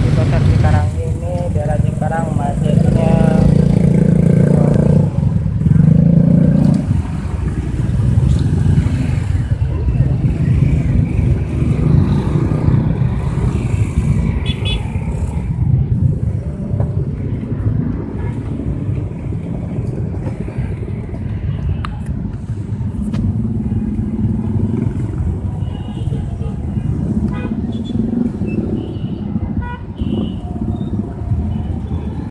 di Pasar karangnya